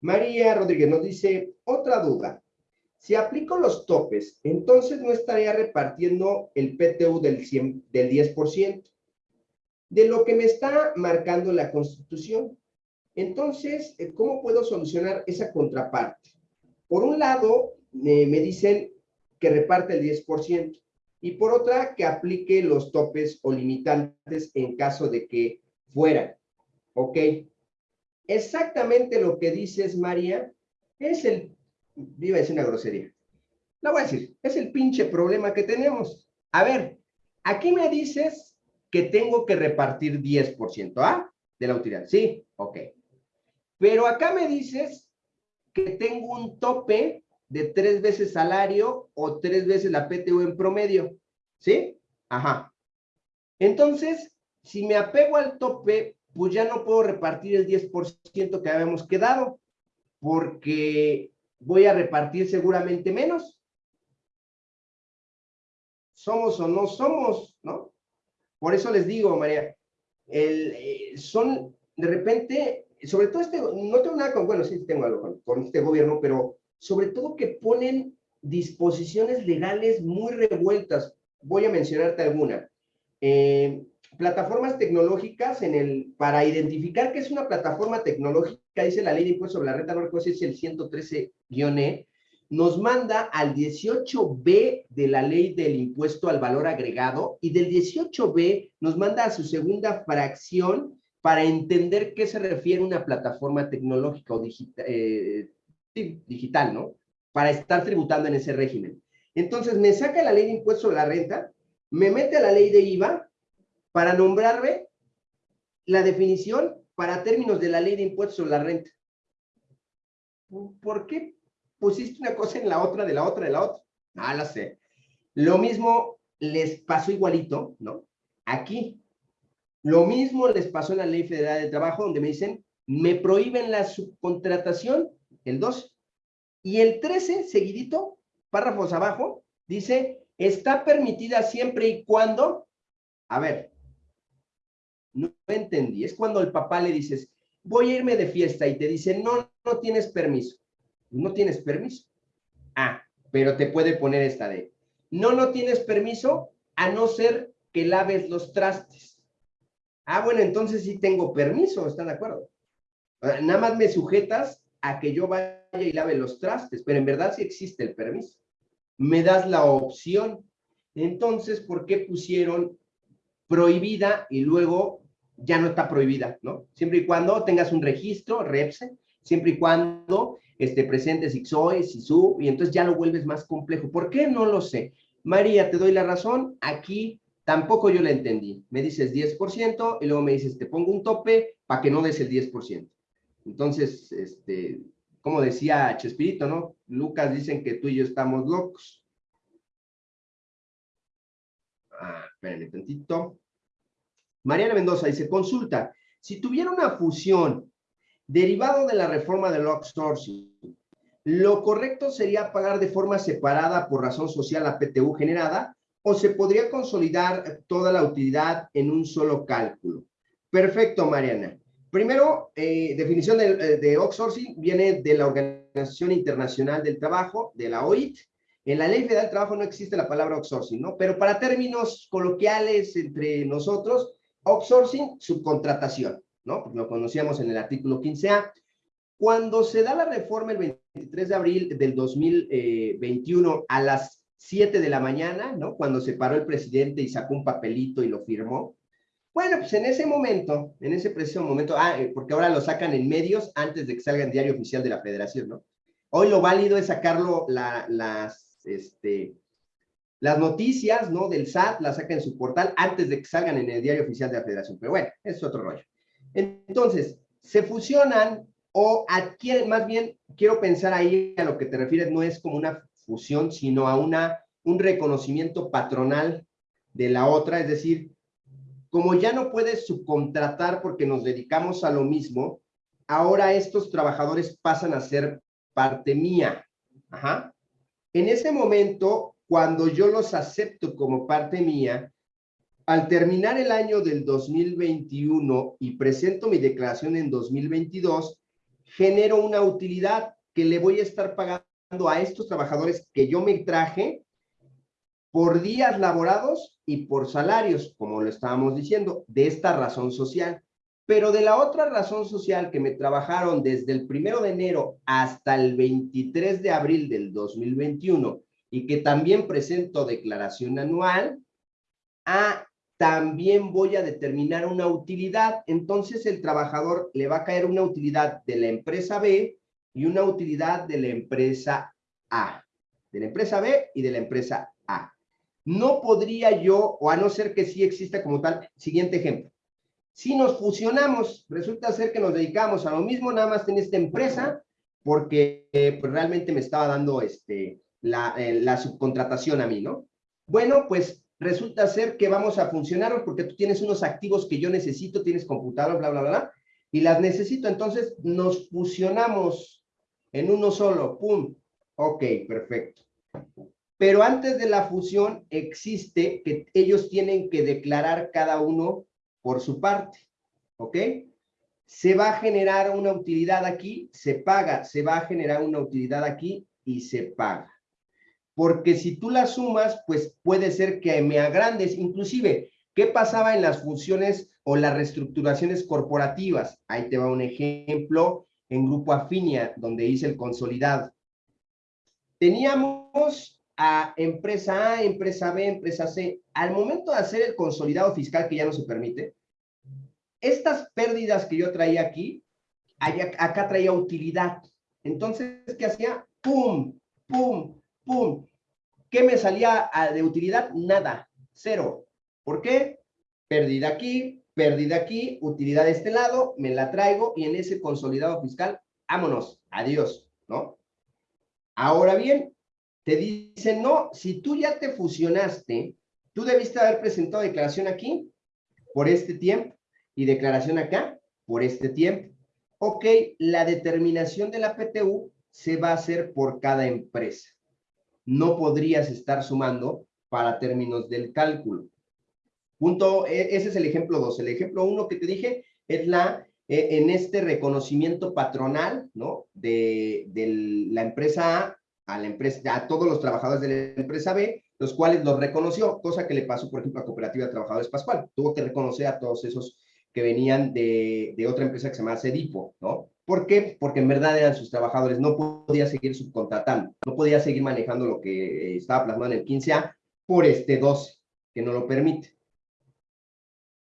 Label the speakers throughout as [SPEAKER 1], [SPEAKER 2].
[SPEAKER 1] María Rodríguez nos dice, otra duda. Si aplico los topes, entonces no estaría repartiendo el PTU del, 100, del 10% de lo que me está marcando la Constitución. Entonces, eh, ¿cómo puedo solucionar esa contraparte? Por un lado, me dicen que reparte el 10% y por otra, que aplique los topes o limitantes en caso de que fuera. ¿Ok? Exactamente lo que dices, María, es el, iba a decir una grosería, la voy a decir, es el pinche problema que tenemos. A ver, aquí me dices que tengo que repartir 10%, ¿ah? De la utilidad. Sí, ok. Pero acá me dices que tengo un tope de tres veces salario o tres veces la PTU en promedio. ¿Sí? Ajá. Entonces, si me apego al tope, pues ya no puedo repartir el 10% que habíamos quedado, porque voy a repartir seguramente menos. Somos o no somos, ¿no? Por eso les digo, María, el, eh, son de repente, sobre todo este, no tengo nada con, bueno, sí tengo algo con, este gobierno, pero sobre todo que ponen disposiciones legales muy revueltas. Voy a mencionarte alguna. Eh, plataformas tecnológicas en el, para identificar qué es una plataforma tecnológica, dice la ley de impuestos sobre la renta, no recuerdo es el 113-E, nos manda al 18B de la ley del impuesto al valor agregado y del 18B nos manda a su segunda fracción para entender qué se refiere una plataforma tecnológica o eh, digital, ¿no? Para estar tributando en ese régimen. Entonces me saca la ley de impuesto sobre la renta, me mete a la ley de IVA para nombrarme la definición para términos de la ley de impuestos sobre la renta. ¿Por qué pusiste una cosa en la otra, de la otra, de la otra? Ah, la sé. Lo mismo les pasó igualito, ¿no? Aquí. Lo mismo les pasó en la Ley Federal de Trabajo, donde me dicen, me prohíben la subcontratación, el 2. Y el 13, seguidito, párrafos abajo, dice, está permitida siempre y cuando, a ver, no entendí, es cuando el papá le dices, voy a irme de fiesta y te dice, no, no tienes permiso. No tienes permiso. Ah, pero te puede poner esta de, no, no tienes permiso a no ser que laves los trastes. Ah, bueno, entonces sí tengo permiso, ¿están de acuerdo? Nada más me sujetas a que yo vaya y lave los trastes, pero en verdad sí existe el permiso. Me das la opción. Entonces, ¿por qué pusieron prohibida y luego ya no está prohibida, ¿no? Siempre y cuando tengas un registro, REPSE, siempre y cuando este, presentes IXOE, SISU, y entonces ya lo vuelves más complejo. ¿Por qué? No lo sé. María, te doy la razón, aquí tampoco yo la entendí. Me dices 10% y luego me dices, te pongo un tope para que no des el 10%. Entonces, este, como decía Chespirito, ¿no? Lucas dicen que tú y yo estamos locos. Ah, espérenme tantito. Mariana Mendoza dice, consulta, si tuviera una fusión derivado de la reforma del outsourcing, ¿lo correcto sería pagar de forma separada por razón social la PTU generada o se podría consolidar toda la utilidad en un solo cálculo? Perfecto, Mariana. Primero, eh, definición de, eh, de outsourcing viene de la Organización Internacional del Trabajo, de la OIT, en la Ley Federal del Trabajo no existe la palabra outsourcing, ¿no? Pero para términos coloquiales entre nosotros, outsourcing, subcontratación, ¿no? Lo conocíamos en el artículo 15A. Cuando se da la reforma el 23 de abril del 2021 a las 7 de la mañana, ¿no? Cuando se paró el presidente y sacó un papelito y lo firmó. Bueno, pues en ese momento, en ese preciso momento, ah, eh, porque ahora lo sacan en medios antes de que salga en diario oficial de la federación, ¿no? Hoy lo válido es sacarlo las, este, las noticias, ¿no? Del SAT las saca en su portal antes de que salgan en el diario oficial de la federación. Pero bueno, es otro rollo. Entonces, se fusionan o adquieren, más bien, quiero pensar ahí a lo que te refieres, no es como una fusión, sino a una, un reconocimiento patronal de la otra, es decir, como ya no puedes subcontratar porque nos dedicamos a lo mismo, ahora estos trabajadores pasan a ser parte mía. Ajá. En ese momento, cuando yo los acepto como parte mía, al terminar el año del 2021 y presento mi declaración en 2022, genero una utilidad que le voy a estar pagando a estos trabajadores que yo me traje por días laborados y por salarios, como lo estábamos diciendo, de esta razón social. Pero de la otra razón social que me trabajaron desde el primero de enero hasta el 23 de abril del 2021 y que también presento declaración anual, a también voy a determinar una utilidad. Entonces el trabajador le va a caer una utilidad de la empresa B y una utilidad de la empresa A. De la empresa B y de la empresa A. No podría yo, o a no ser que sí exista como tal, siguiente ejemplo. Si nos fusionamos, resulta ser que nos dedicamos a lo mismo, nada más en esta empresa, porque eh, pues realmente me estaba dando este, la, eh, la subcontratación a mí, ¿no? Bueno, pues resulta ser que vamos a funcionar porque tú tienes unos activos que yo necesito, tienes computador, bla, bla, bla, y las necesito, entonces nos fusionamos en uno solo, pum, ok, perfecto. Pero antes de la fusión existe que ellos tienen que declarar cada uno por su parte, ¿ok? Se va a generar una utilidad aquí, se paga, se va a generar una utilidad aquí y se paga porque si tú las sumas, pues puede ser que me agrandes. Inclusive, ¿qué pasaba en las funciones o las reestructuraciones corporativas? Ahí te va un ejemplo en Grupo Afinia, donde hice el consolidado. Teníamos a empresa A, empresa B, empresa C. Al momento de hacer el consolidado fiscal, que ya no se permite, estas pérdidas que yo traía aquí, acá traía utilidad. Entonces, ¿qué hacía? ¡Pum! ¡Pum! ¡pum! ¿Qué me salía de utilidad? Nada, cero. ¿Por qué? Pérdida aquí, pérdida aquí, utilidad de este lado, me la traigo y en ese consolidado fiscal, vámonos, adiós, ¿no? Ahora bien, te dicen, no, si tú ya te fusionaste, tú debiste haber presentado declaración aquí por este tiempo y declaración acá por este tiempo. Ok, la determinación de la PTU se va a hacer por cada empresa no podrías estar sumando para términos del cálculo. Punto, e, ese es el ejemplo 2. El ejemplo 1 que te dije es la, e, en este reconocimiento patronal, ¿no? De, la empresa A a la empresa, a todos los trabajadores de la empresa B, los cuales los reconoció, cosa que le pasó, por ejemplo, a Cooperativa de Trabajadores Pascual. Tuvo que reconocer a todos esos que venían de, de otra empresa que se llama Cedipo, ¿no? ¿Por qué? Porque en verdad eran sus trabajadores, no podía seguir subcontratando, no podía seguir manejando lo que eh, estaba plasmado en el 15A por este 12, que no lo permite.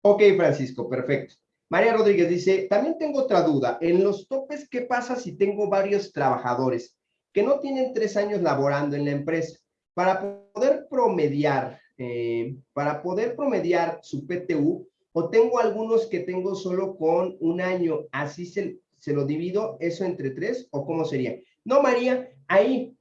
[SPEAKER 1] Ok, Francisco, perfecto. María Rodríguez dice, también tengo otra duda. En los topes, ¿qué pasa si tengo varios trabajadores que no tienen tres años laborando en la empresa? Para poder promediar, eh, para poder promediar su PTU, o tengo algunos que tengo solo con un año, así se, se lo divido eso entre tres o cómo sería. No, María, ahí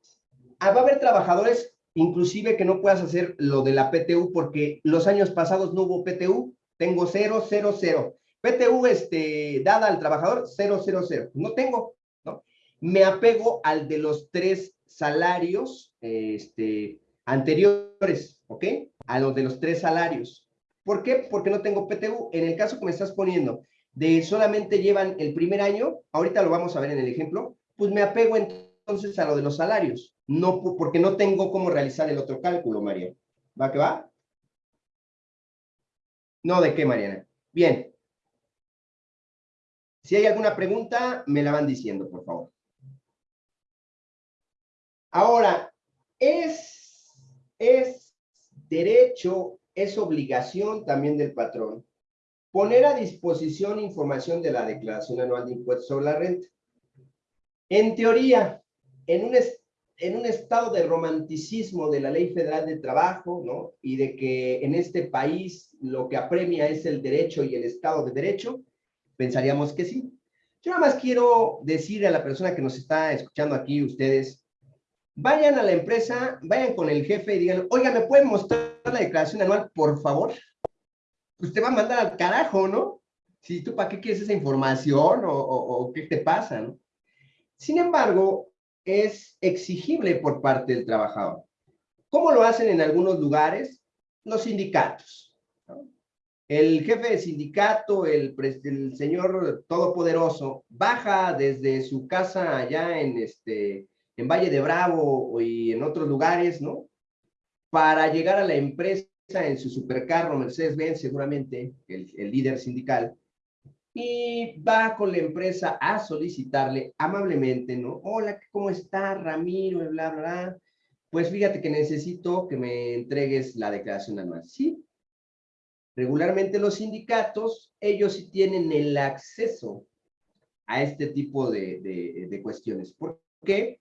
[SPEAKER 1] ah, va a haber trabajadores inclusive que no puedas hacer lo de la PTU porque los años pasados no hubo PTU, tengo 0, 0, 0. PTU este, dada al trabajador, 0, 0, 0. No tengo, ¿no? Me apego al de los tres salarios este, anteriores, ¿ok? A los de los tres salarios. ¿Por qué? Porque no tengo PTU. En el caso que me estás poniendo, de solamente llevan el primer año, ahorita lo vamos a ver en el ejemplo, pues me apego entonces a lo de los salarios, no porque no tengo cómo realizar el otro cálculo, María. ¿Va que va? No, ¿de qué, Mariana? Bien. Si hay alguna pregunta, me la van diciendo, por favor. Ahora, es, es derecho, es obligación también del patrón Poner a disposición información de la declaración anual de impuestos sobre la renta. En teoría, en un, en un estado de romanticismo de la Ley Federal de Trabajo, ¿no? Y de que en este país lo que apremia es el derecho y el Estado de Derecho, pensaríamos que sí. Yo nada más quiero decir a la persona que nos está escuchando aquí, ustedes, vayan a la empresa, vayan con el jefe y digan, oiga, ¿me pueden mostrar la declaración anual, por favor? Pues te va a mandar al carajo, ¿no? Si tú, ¿para qué quieres esa información o, qué te pasa, ¿no? Sin embargo, es exigible por parte del trabajador. ¿Cómo lo hacen en algunos lugares? Los sindicatos. el jefe de sindicato, el, el, señor todopoderoso, baja desde su casa allá en, este, en Valle de Bravo y en otros lugares, ¿no? Para llegar a la empresa en su supercarro Mercedes-Benz, seguramente, el, líder sindical, y va con la empresa a solicitarle amablemente, ¿no? Hola, ¿cómo está Ramiro? Bla, bla, bla. Pues fíjate que necesito que me entregues la declaración anual. Sí, Regularmente los sindicatos, ellos sí tienen el acceso a este tipo de, de, cuestiones. ¿Por qué?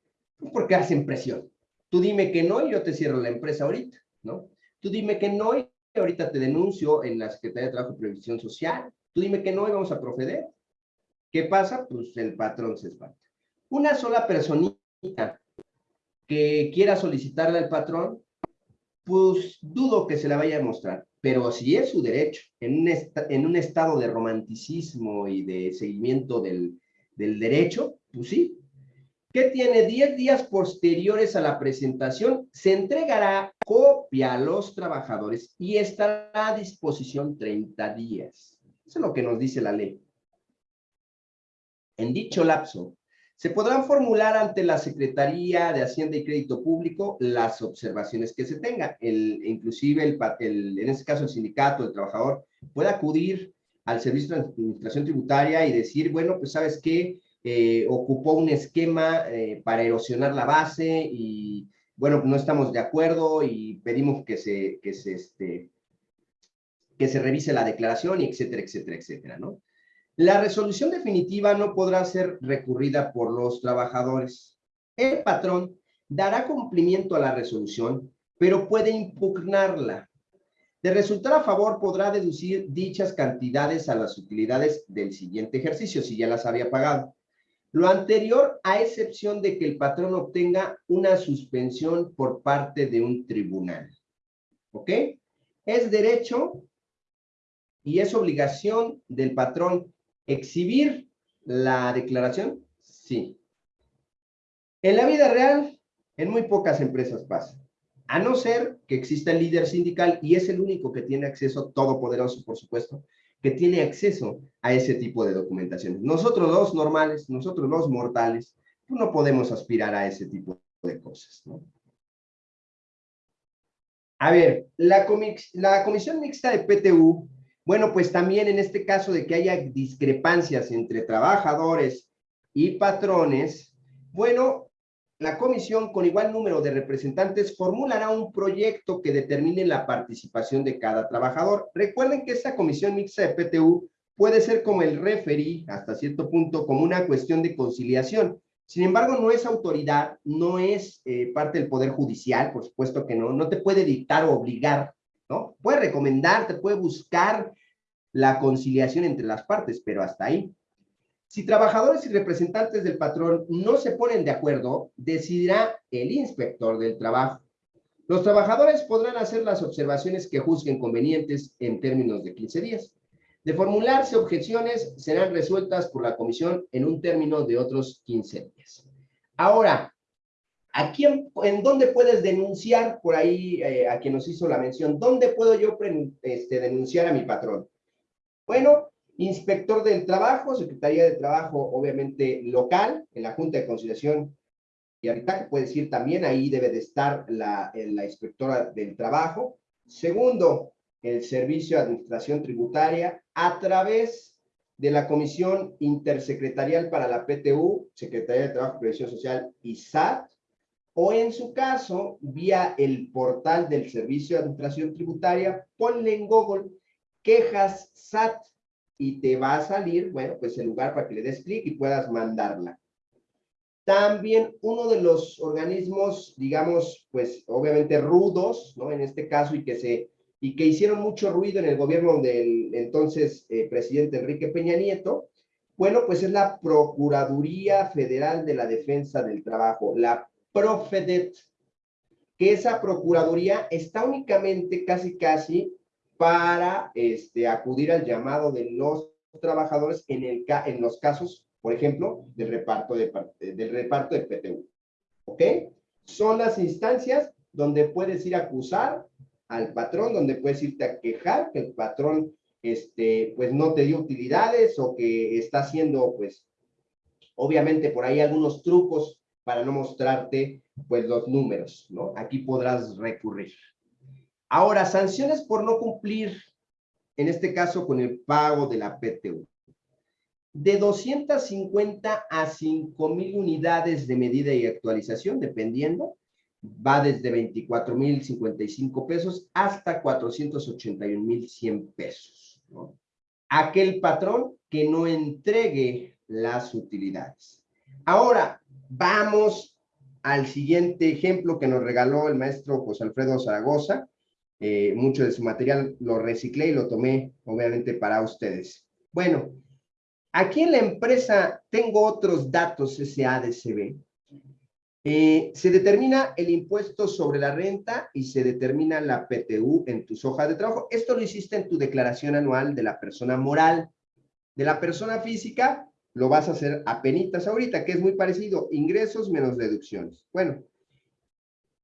[SPEAKER 1] Porque hacen presión. Tú dime que no y yo te cierro la empresa ahorita, ¿no? Tú dime que no y ahorita te denuncio en la Secretaría de Trabajo y Previsión Social. Tú dime que no y vamos a proceder. ¿Qué pasa? Pues el patrón se espanta. Una sola personita que quiera solicitarle al patrón, pues dudo que se la vaya a mostrar. Pero si es su derecho, en un, estado de romanticismo y de seguimiento del derecho, pues sí. ¿Qué tiene 10 días posteriores a la presentación? Se entregará copia a los trabajadores y estará a disposición 30 días. Eso es lo que nos dice la ley. En dicho lapso, se podrán formular ante la Secretaría de Hacienda y Crédito Público las observaciones que se tengan. El, inclusive, el, en este caso, el sindicato, el trabajador, puede acudir al Servicio de Administración Tributaria y decir, bueno, pues, ¿sabes qué? Eh, ocupó un esquema eh, para erosionar la base y, bueno, no estamos de acuerdo y pedimos que se, que se, este, que se revise la declaración y etcétera, etcétera, etcétera, ¿no? La resolución definitiva no podrá ser recurrida por los trabajadores. El patrón dará cumplimiento a la resolución, pero puede impugnarla. De resultar a favor, podrá deducir dichas cantidades a las utilidades del siguiente ejercicio, si ya las había pagado. Lo anterior, a excepción de que el patrón obtenga una suspensión por parte de un tribunal. ¿Ok? Es derecho y es obligación del patrón ¿Exhibir la declaración? Sí. En la vida real, en muy pocas empresas pasa. A no ser que exista el líder sindical y es el único que tiene acceso, todopoderoso por supuesto, que tiene acceso a ese tipo de documentaciones. Nosotros los normales, nosotros los mortales, pues no podemos aspirar a ese tipo de cosas. A ver, la Comisión Mixta de PTU bueno, pues también en este caso de que haya discrepancias entre trabajadores y patrones, bueno, la comisión con igual número de representantes formulará un proyecto que determine la participación de cada trabajador. Recuerden que esta comisión mixta de PTU puede ser como el referí, hasta cierto punto, como una cuestión de conciliación. Sin embargo, no es autoridad, no es eh, parte del Poder Judicial, por supuesto que no, no te puede dictar o obligar ¿no? Puede recomendarte, puede buscar la conciliación entre las partes, pero hasta ahí. Si trabajadores y representantes del patrón no se ponen de acuerdo, decidirá el inspector del trabajo. Los trabajadores podrán hacer las observaciones que juzguen convenientes en términos de 15 días. De formularse objeciones, serán resueltas por la comisión en un término de otros 15 días. Ahora, ¿A quién, en dónde puedes denunciar por ahí eh, a quien nos hizo la mención? ¿Dónde puedo yo este, denunciar a mi patrón? Bueno, inspector del trabajo, Secretaría de Trabajo, obviamente local, en la Junta de Conciliación y Arbitraje, puede decir también, ahí debe de estar la, la inspectora del trabajo. Segundo, el Servicio de Administración Tributaria, a través de la Comisión Intersecretarial para la PTU, Secretaría de Trabajo Previsión Social y SAT, o en su caso, vía el portal del Servicio de Administración Tributaria, ponle en Google quejas SAT y te va a salir, bueno, pues el lugar para que le des clic y puedas mandarla. También uno de los organismos, digamos, pues obviamente rudos, ¿no? En este caso, y que se y que hicieron mucho ruido en el gobierno del entonces eh, presidente Enrique Peña Nieto, bueno, pues es la Procuraduría Federal de la Defensa del Trabajo, la Profedet, que esa procuraduría está únicamente casi casi para este, acudir al llamado de los trabajadores en, el, en los casos, por ejemplo, del reparto de, del reparto de PTU. ¿Ok? Son las instancias donde puedes ir a acusar al patrón, donde puedes irte a quejar que el patrón este, pues no te dio utilidades o que está haciendo, pues, obviamente por ahí algunos trucos para no mostrarte, pues, los números, ¿no? Aquí podrás recurrir. Ahora, sanciones por no cumplir, en este caso con el pago de la PTU. De 250 a 5,000 unidades de medida y actualización, dependiendo, va desde 24,055 pesos hasta 481,100 pesos. Aquel patrón que no entregue las utilidades. Ahora, vamos al siguiente ejemplo que nos regaló el maestro José Alfredo Zaragoza. Eh, mucho de su material lo reciclé y lo tomé, obviamente, para ustedes. Bueno, aquí en la empresa tengo otros datos SADCB eh, se determina el impuesto sobre la renta y se determina la PTU en tus hojas de trabajo. Esto lo hiciste en tu declaración anual de la persona moral. De la persona física, lo vas a hacer a penitas ahorita, que es muy parecido, ingresos menos deducciones. Bueno,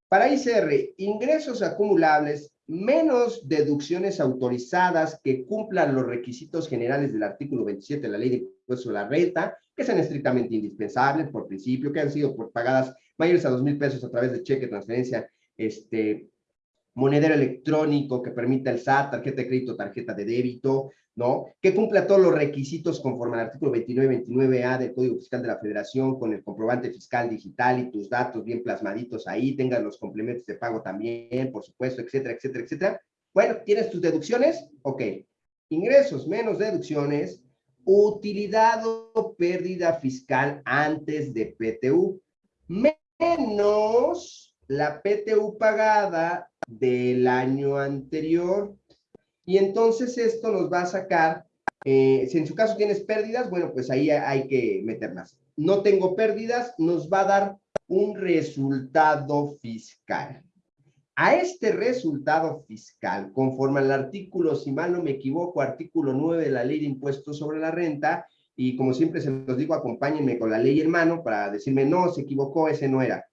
[SPEAKER 1] para ICR, ingresos acumulables menos deducciones autorizadas que cumplan los requisitos generales del artículo 27 de la Ley de Impuesto sobre la Renta, que sean estrictamente indispensables por principio, que han sido por pagadas mayores a dos mil pesos a través de cheque, transferencia, este, monedero electrónico que permita el SAT, tarjeta de crédito, tarjeta de débito, ¿no? Que cumpla todos los requisitos conforme al artículo 29 29A del Código Fiscal de la Federación con el comprobante fiscal digital y tus datos bien plasmaditos ahí, tengas los complementos de pago también, por supuesto, etcétera, etcétera, etcétera. Bueno, ¿tienes tus deducciones? Ok. Ingresos menos deducciones, utilidad o pérdida fiscal antes de PTU menos la PTU pagada del año anterior. Y entonces esto nos va a sacar, eh, si en su caso tienes pérdidas, bueno, pues ahí hay que meterlas. No tengo pérdidas, nos va a dar un resultado fiscal. A este resultado fiscal, conforme al artículo, si mal no me equivoco, artículo 9 de la Ley de Impuestos sobre la Renta, y como siempre se los digo, acompáñenme con la ley en mano para decirme, no, se equivocó, ese no era.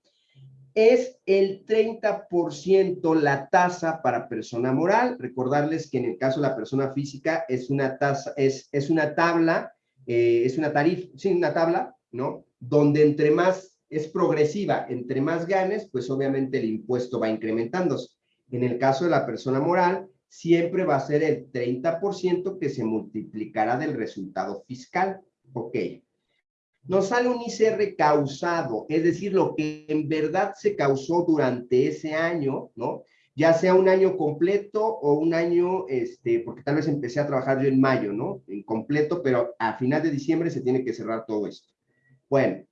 [SPEAKER 1] Es el 30% la tasa para persona moral. Recordarles que en el caso de la persona física es una tasa, es, es una tabla, eh, es una tarifa, sí, una tabla, ¿no? Donde entre más es progresiva, entre más ganes, pues obviamente el impuesto va incrementándose. En el caso de la persona moral, siempre va a ser el 30% que se multiplicará del resultado fiscal. Ok. Nos sale un ICR causado, es decir, lo que en verdad se causó durante ese año, ¿no? Ya sea un año completo o un año, este, porque tal vez empecé a trabajar yo en mayo, ¿no? En completo, pero a final de diciembre se tiene que cerrar todo esto. Bueno,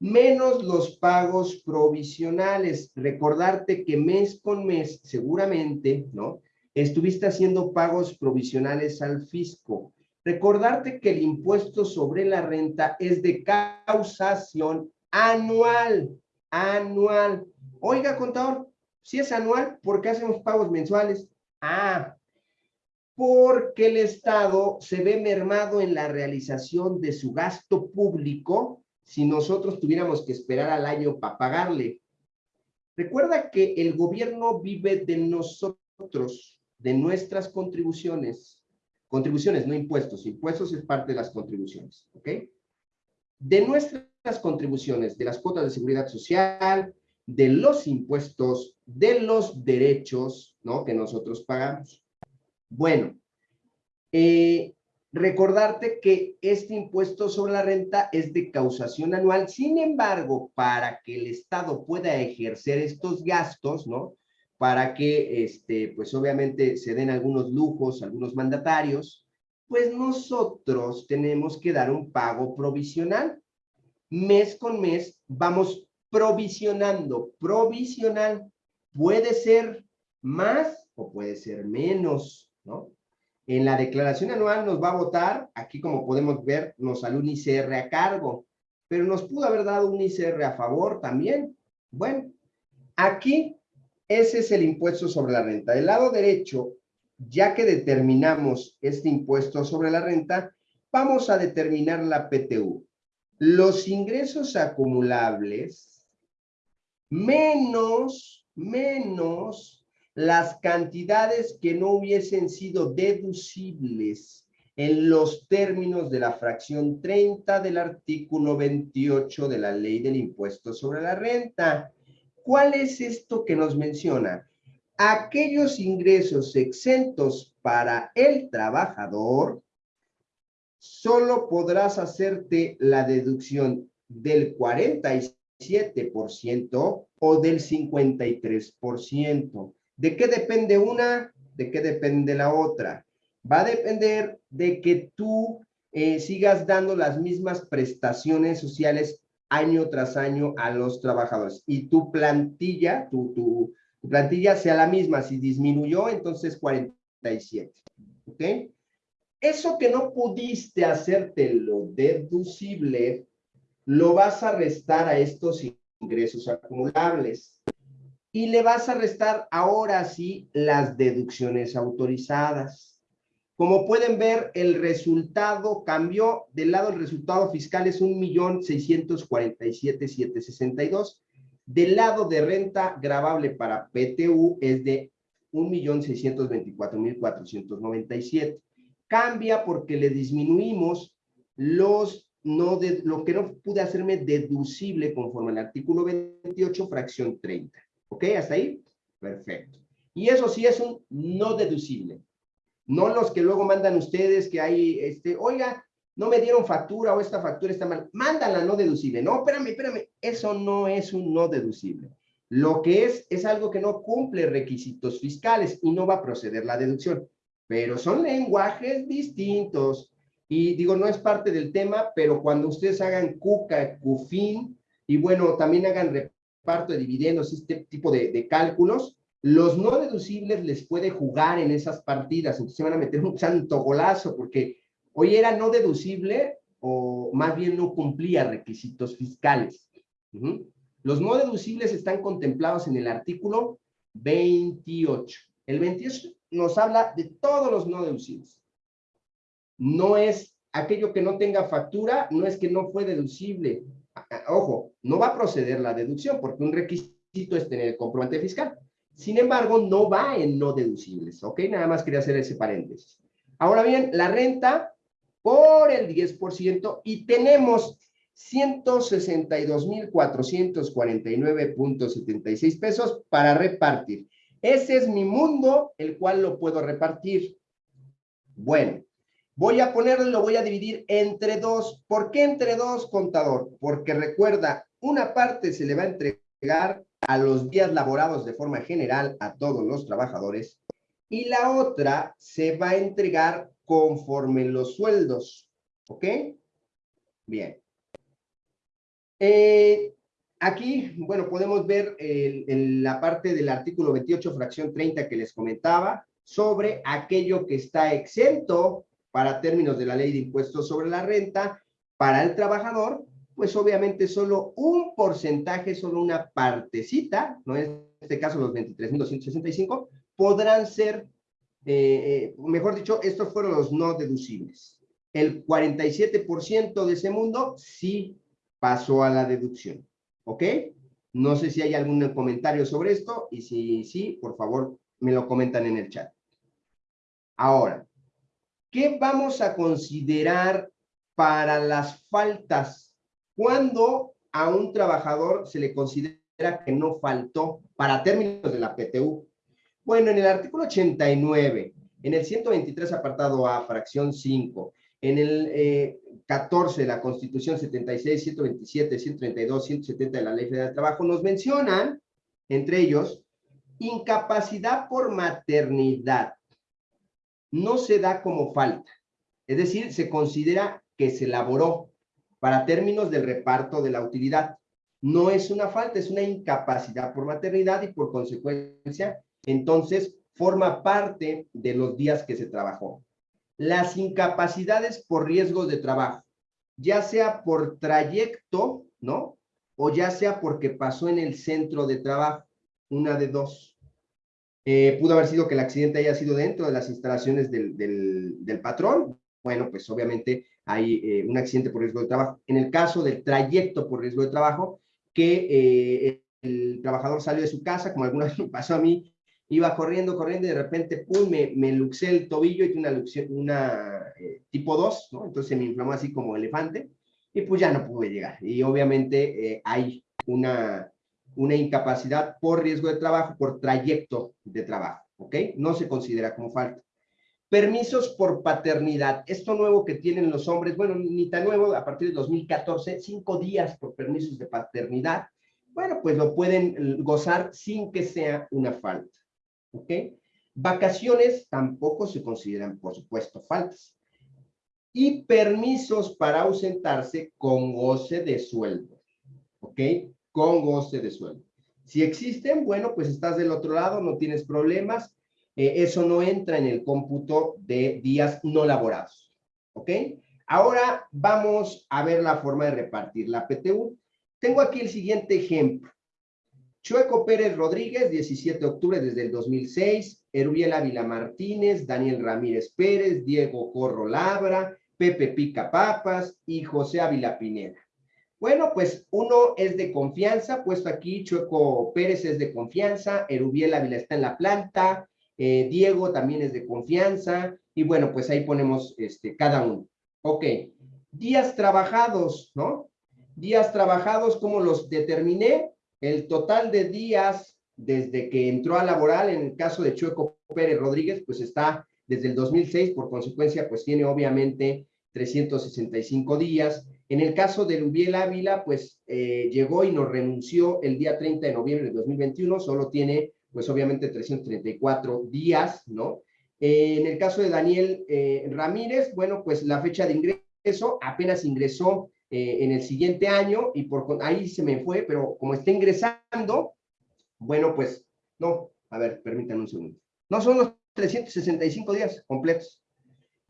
[SPEAKER 1] menos los pagos provisionales. Recordarte que mes con mes, seguramente, ¿no? estuviste haciendo pagos provisionales al fisco. Recordarte que el impuesto sobre la renta es de causación anual, anual. Oiga, contador, si es anual, ¿por qué hacemos pagos mensuales? Ah, porque el Estado se ve mermado en la realización de su gasto público si nosotros tuviéramos que esperar al año para pagarle. Recuerda que el gobierno vive de nosotros de nuestras contribuciones, contribuciones, no impuestos, impuestos es parte de las contribuciones, ¿ok? De nuestras contribuciones, de las cuotas de seguridad social, de los impuestos, de los derechos, ¿no? Que nosotros pagamos. Bueno, eh, recordarte que este impuesto sobre la renta es de causación anual. Sin embargo, para que el Estado pueda ejercer estos gastos, ¿no? Para que, este, pues obviamente se den algunos lujos, algunos mandatarios, pues nosotros tenemos que dar un pago provisional. Mes con mes vamos provisionando, provisional. Puede ser más o puede ser menos, ¿no? En la declaración anual nos va a votar, aquí como podemos ver, nos sale un ICR a cargo, pero nos pudo haber dado un ICR a favor también. Bueno, aquí ese es el impuesto sobre la renta. Del lado derecho, ya que determinamos este impuesto sobre la renta, vamos a determinar la PTU. Los ingresos acumulables menos, menos las cantidades que no hubiesen sido deducibles en los términos de la fracción 30 del artículo 28 de la ley del impuesto sobre la renta. ¿Cuál es esto que nos menciona? Aquellos ingresos exentos para el trabajador, solo podrás hacerte la deducción del 47% o del 53%. ¿De qué depende una? ¿De qué depende la otra? Va a depender de que tú eh, sigas dando las mismas prestaciones sociales año tras año a los trabajadores y tu plantilla, tu, tu, plantilla sea la misma. Si disminuyó, entonces 47. ¿Ok? Eso que no pudiste hacértelo deducible, lo vas a restar a estos ingresos acumulables y le vas a restar ahora sí las deducciones autorizadas. Como pueden ver, el resultado cambió. Del lado del resultado fiscal es 1.647.762. Del lado de renta grabable para PTU es de 1.624.497. Cambia porque le disminuimos los no de, lo que no pude hacerme deducible conforme al artículo 28, fracción 30. ¿Ok? ¿Hasta ahí? Perfecto. Y eso sí es un no deducible. No los que luego mandan ustedes que hay, este, oiga, no me dieron factura o esta factura está mal. Mándala no deducible. No, espérame, espérame. Eso no es un no deducible. Lo que es, es algo que no cumple requisitos fiscales y no va a proceder la deducción. Pero son lenguajes distintos. Y digo, no es parte del tema, pero cuando ustedes hagan CUCA, CUFIN, y bueno, también hagan parto de dividendos, este tipo de, cálculos, los no deducibles les puede jugar en esas partidas, entonces se van a meter un santo golazo, porque hoy era no deducible o más bien no cumplía requisitos fiscales. Los no deducibles están contemplados en el artículo 28. El 28 nos habla de todos los no deducibles. No es aquello que no tenga factura, no es que no fue deducible, ojo, no va a proceder la deducción porque un requisito es tener el comprobante fiscal. Sin embargo, no va en no deducibles, ¿ok? Nada más quería hacer ese paréntesis. Ahora bien, la renta por el 10% y tenemos 162,449.76 pesos para repartir. Ese es mi mundo, el cual lo puedo repartir. Bueno, Voy a ponerlo lo voy a dividir entre dos. ¿Por qué entre dos, contador? Porque recuerda, una parte se le va a entregar a los días laborados de forma general a todos los trabajadores y la otra se va a entregar conforme los sueldos. ¿Ok? Bien. Eh, aquí, bueno, podemos ver en la parte del artículo 28, fracción 30 que les comentaba, sobre aquello que está exento para términos de la ley de impuestos sobre la renta, para el trabajador, pues obviamente solo un porcentaje, solo una partecita, ¿no? en este caso los 23.265, podrán ser, eh, eh, mejor dicho, estos fueron los no deducibles. El 47% de ese mundo sí pasó a la deducción, ¿ok? No sé si hay algún comentario sobre esto, y si sí, por favor, me lo comentan en el chat. Ahora, ¿Qué vamos a considerar para las faltas? Cuando a un trabajador se le considera que no faltó para términos de la PTU. Bueno, en el artículo 89, en el 123 apartado A, fracción 5, en el 14 de la Constitución 76, 127, 132, 170 de la Ley Federal del Trabajo, nos mencionan, entre ellos, incapacidad por maternidad no se da como falta. Es decir, se considera que se elaboró para términos del reparto de la utilidad. No es una falta, es una incapacidad por maternidad y por consecuencia, entonces, forma parte de los días que se trabajó. Las incapacidades por riesgos de trabajo, ya sea por trayecto, ¿no? O ya sea porque pasó en el centro de trabajo, una de dos. Eh, pudo haber sido que el accidente haya sido dentro de las instalaciones del, del, patrón. Bueno, pues obviamente hay eh, un accidente por riesgo de trabajo. En el caso del trayecto por riesgo de trabajo, que eh, el trabajador salió de su casa, como alguna vez me pasó a mí, iba corriendo, corriendo y de repente, pum, me, me luxé el tobillo y una, una eh, tipo 2, ¿no? Entonces me inflamó así como elefante y pues ya no pude llegar. Y obviamente eh, hay una, una incapacidad por riesgo de trabajo, por trayecto de trabajo, ¿ok? No se considera como falta. Permisos por paternidad. Esto nuevo que tienen los hombres, bueno, ni tan nuevo, a partir de 2014, cinco días por permisos de paternidad. Bueno, pues lo pueden gozar sin que sea una falta. ¿Ok? Vacaciones tampoco se consideran, por supuesto, faltas. Y permisos para ausentarse con goce de sueldo. ¿Ok? Con goce de sueldo. Si existen, bueno, pues estás del otro lado, no tienes problemas. Eh, eso no entra en el cómputo de días no laborados. ¿Ok? Ahora vamos a ver la forma de repartir la PTU. Tengo aquí el siguiente ejemplo. Chueco Pérez Rodríguez, 17 de octubre desde el 2006, Erubiel Ávila Martínez, Daniel Ramírez Pérez, Diego Corro Labra, Pepe Pica Papas y José Ávila Pineda. Bueno, pues uno es de confianza, puesto aquí Chueco Pérez es de confianza, Erubiel Ávila está en la planta, eh, Diego también es de confianza, y bueno, pues ahí ponemos este, cada uno. Ok, días trabajados, ¿no? Días trabajados, ¿cómo los determiné? El total de días desde que entró a laboral, en el caso de Chueco Pérez Rodríguez, pues está desde el 2006, por consecuencia, pues tiene obviamente 365 días. En el caso de Lubiel Ávila, pues eh, llegó y nos renunció el día 30 de noviembre de 2021, solo tiene, pues obviamente 334 días, ¿no? Eh, en el caso de Daniel eh, Ramírez, bueno, pues la fecha de ingreso apenas ingresó eh, en el siguiente año y por ahí se me fue, pero como está ingresando, bueno, pues, no, a ver, permítanme un segundo. No son los 365 días completos.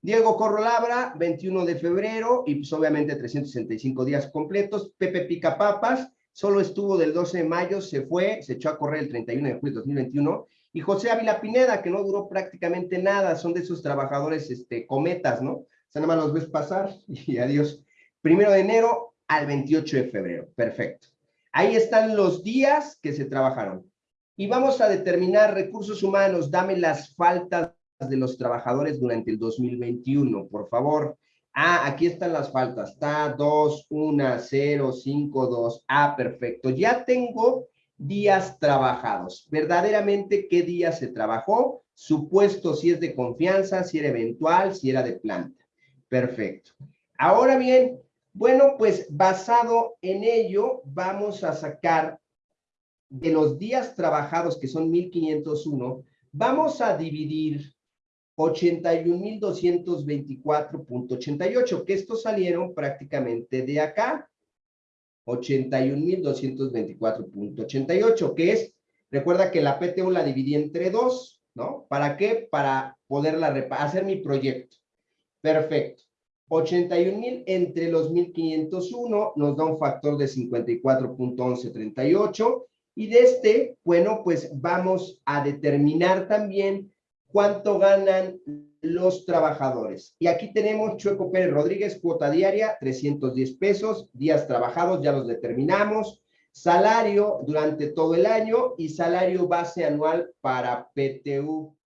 [SPEAKER 1] Diego Corrolabra, 21 de febrero, y pues obviamente 365 días completos. Pepe Pica Papas, solo estuvo del 12 de mayo, se fue, se echó a correr el 31 de julio de 2021. Y José Ávila Pineda, que no duró prácticamente nada, son de esos trabajadores este, cometas, ¿no? O sea, nada más los ves pasar y adiós primero de enero al 28 de febrero. Perfecto. Ahí están los días que se trabajaron. Y vamos a determinar recursos humanos. Dame las faltas de los trabajadores durante el 2021, por favor. Ah, aquí están las faltas. Está 2, 1, 0, 5, 2. Ah, perfecto. Ya tengo días trabajados. Verdaderamente, ¿qué día se trabajó? Supuesto si es de confianza, si era eventual, si era de planta. Perfecto. Ahora bien, bueno, pues basado en ello, vamos a sacar de los días trabajados, que son 1501, vamos a dividir 81.224.88, que estos salieron prácticamente de acá. 81.224.88, que es, recuerda que la PTU la dividí entre dos, ¿no? ¿Para qué? Para poderla hacer mi proyecto. Perfecto. 81 mil entre los 1501 nos da un factor de 54.1138 y de este, bueno, pues vamos a determinar también cuánto ganan los trabajadores. Y aquí tenemos Chueco Pérez Rodríguez, cuota diaria, 310 pesos, días trabajados, ya los determinamos, salario durante todo el año y salario base anual para PTU